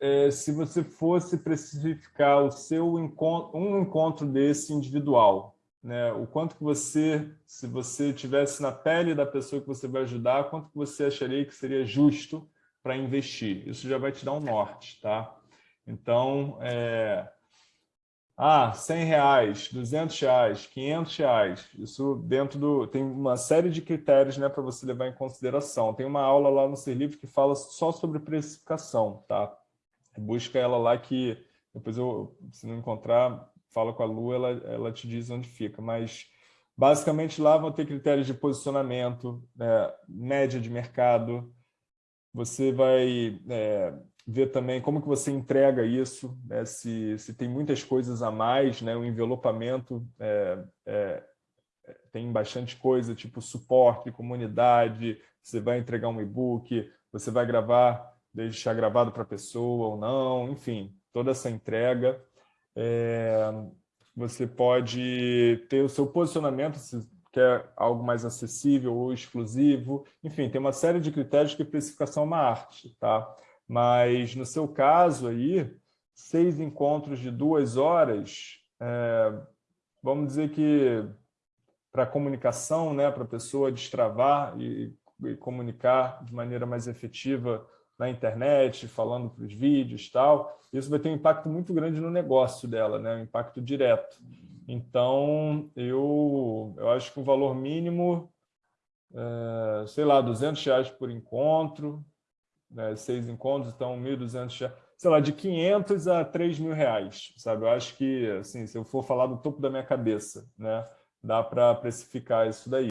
é, se você fosse precificar o seu encontro, um encontro desse individual, né? o quanto que você, se você tivesse na pele da pessoa que você vai ajudar, quanto que você acharia que seria justo para investir? Isso já vai te dar um norte, tá? Então, é, ah, 100 reais, 200 reais, 500 reais. Isso dentro do... Tem uma série de critérios né, para você levar em consideração. Tem uma aula lá no Ser Livre que fala só sobre precificação, tá? Busca ela lá que depois eu, se não encontrar, fala com a Lu, ela, ela te diz onde fica. Mas basicamente lá vão ter critérios de posicionamento, né, média de mercado. Você vai é, ver também como que você entrega isso, né? se, se tem muitas coisas a mais, né? o envelopamento é, é, tem bastante coisa, tipo suporte, comunidade, você vai entregar um e-book, você vai gravar, deixar gravado para a pessoa ou não, enfim, toda essa entrega. É, você pode ter o seu posicionamento, se quer algo mais acessível ou exclusivo, enfim, tem uma série de critérios que precificação é uma arte, tá? Mas, no seu caso aí, seis encontros de duas horas, é, vamos dizer que para comunicação, né, para a pessoa destravar e, e, comunicar de maneira mais efetiva na internet, falando para os vídeos tal, isso vai ter um impacto muito grande no negócio dela, né, um impacto direto. Então, eu, eu acho que o valor mínimo, é, sei lá, 200 reais por encontro, né, seis encontros, então 1.200, sei lá, de 500 a 3 mil reais, sabe? Eu acho que, assim, se eu for falar do topo da minha cabeça, né, dá para precificar isso daí.